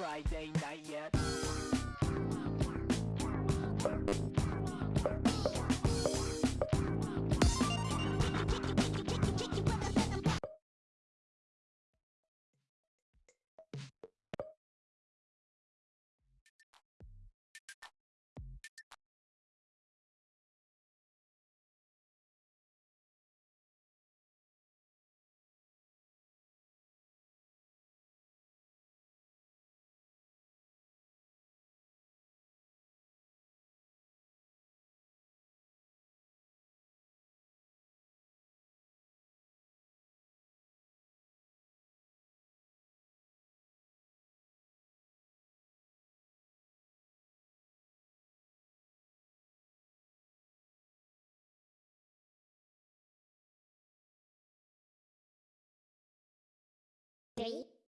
Friday night yet.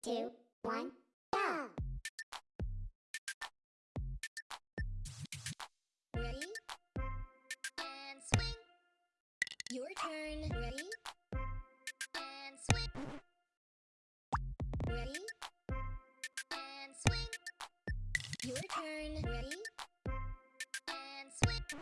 two, one, go! Ready? And swing! Your turn. Ready? And swing! Ready? And swing! Your turn. Ready? And swing!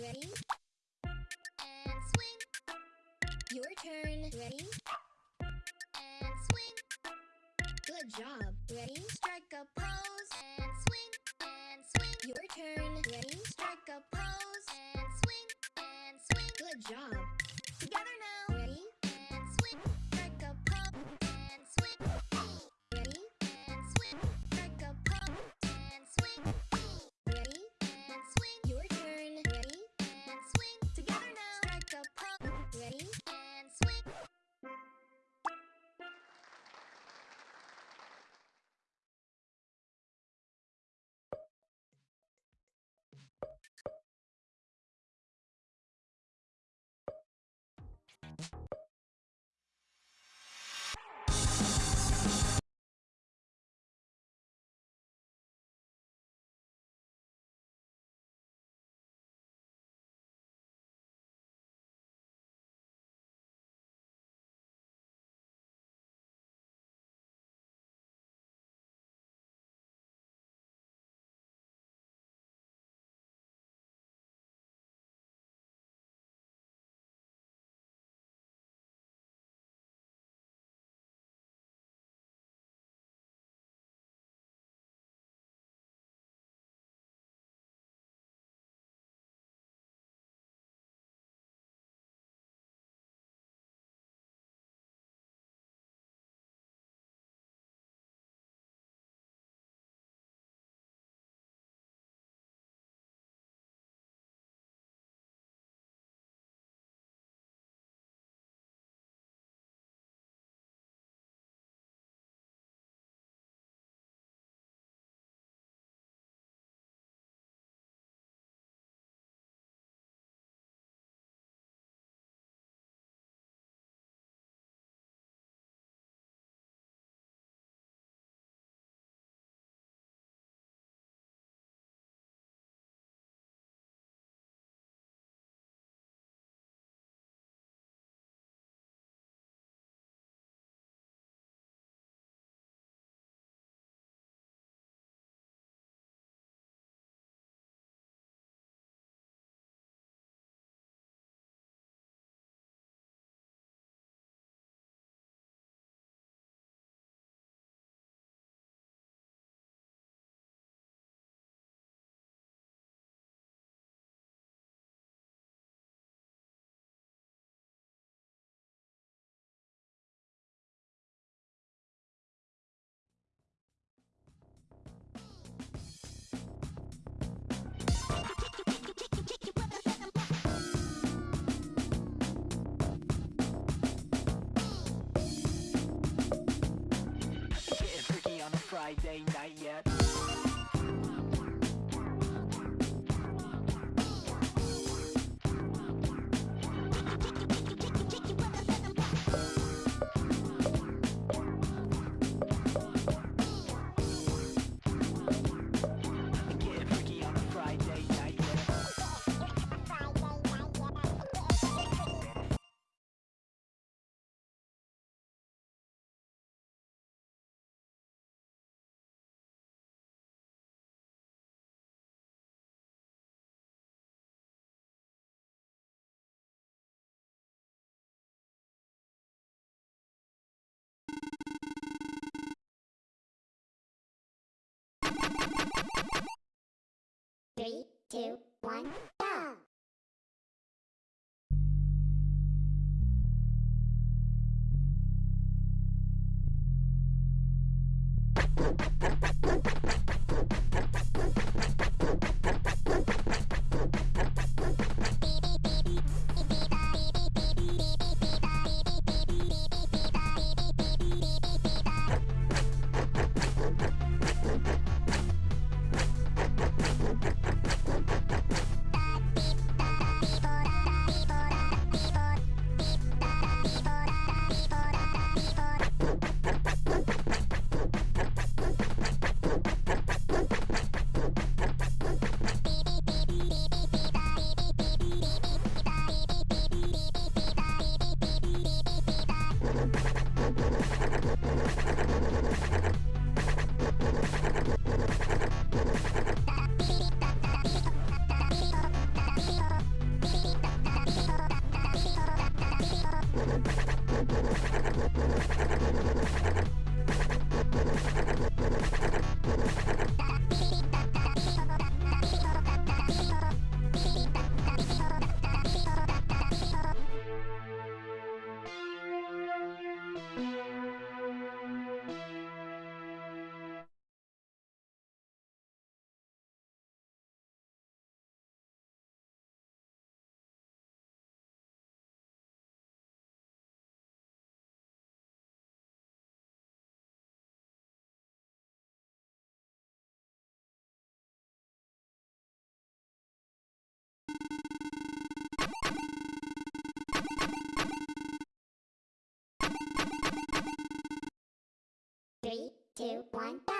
ready, and swing. Your turn, ready, and swing. Good job, ready, two, one, go! Two, one, go!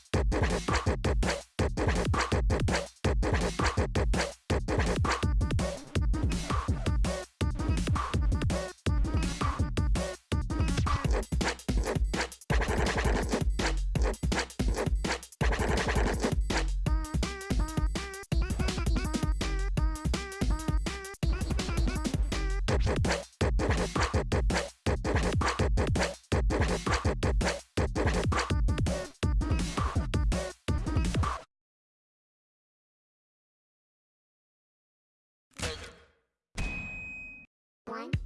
One.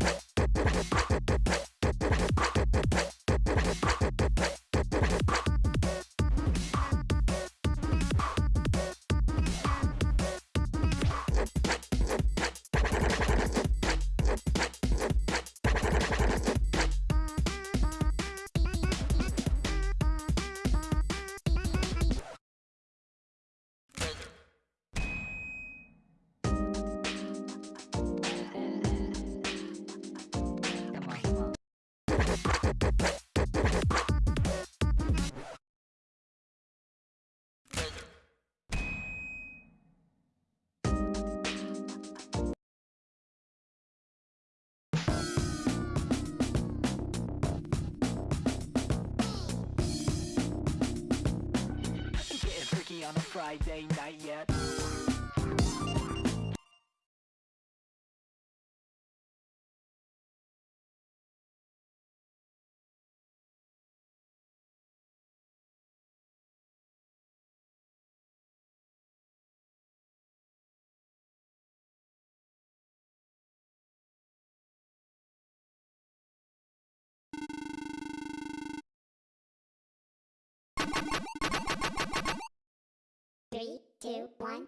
On a Friday night yet. One,